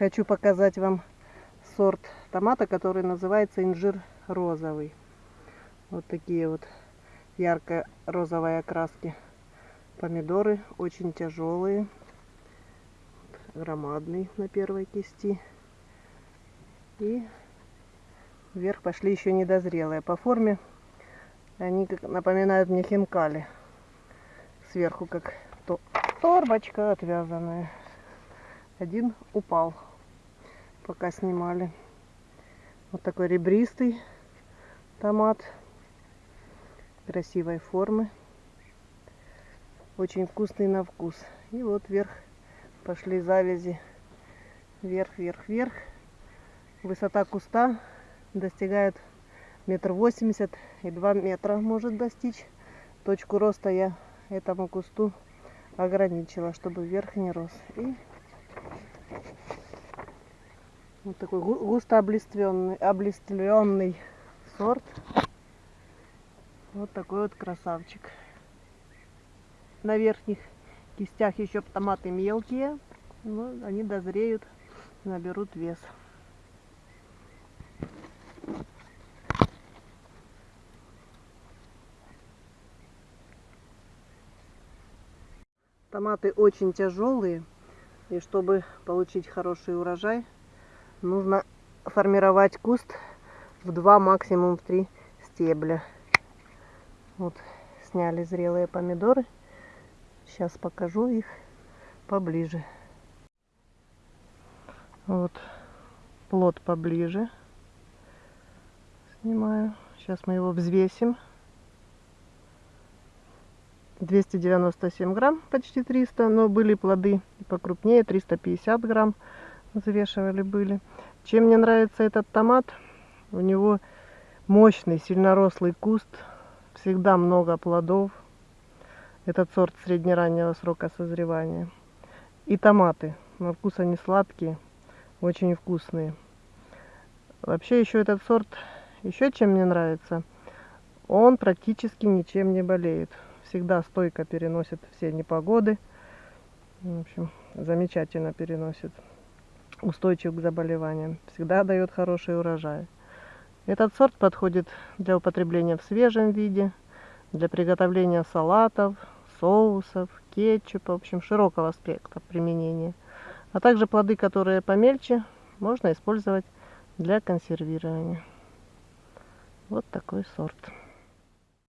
хочу показать вам сорт томата, который называется инжир розовый. Вот такие вот ярко-розовые окраски. Помидоры очень тяжелые, громадный на первой кисти. И вверх пошли еще недозрелые. По форме они как напоминают мне хинкали. Сверху как торбочка отвязанная. Один упал, пока снимали. Вот такой ребристый томат красивой формы. Очень вкусный на вкус. И вот вверх пошли завязи. Вверх, вверх, вверх. Высота куста достигает метр восемьдесят и два метра может достичь. Точку роста я этому кусту ограничила, чтобы вверх не рос. И вот такой густо облиственный, облиственный сорт. Вот такой вот красавчик. На верхних кистях еще томаты мелкие, но они дозреют, наберут вес. Томаты очень тяжелые, и чтобы получить хороший урожай, нужно формировать куст в два, максимум в три стебля. Вот сняли зрелые помидоры. Сейчас покажу их поближе. Вот плод поближе. Снимаю. Сейчас мы его взвесим. 297 грамм, почти 300, но были плоды покрупнее, 350 грамм взвешивали были. Чем мне нравится этот томат, у него мощный, сильнорослый куст, всегда много плодов. Этот сорт среднераннего срока созревания. И томаты, на вкус они сладкие, очень вкусные. Вообще еще этот сорт, еще чем мне нравится, он практически ничем не болеет всегда стойко переносит все непогоды. В общем, замечательно переносит. Устойчив к заболеваниям. Всегда дает хороший урожай. Этот сорт подходит для употребления в свежем виде, для приготовления салатов, соусов, кетчупа, в общем, широкого спектра применения. А также плоды, которые помельче, можно использовать для консервирования. Вот такой сорт.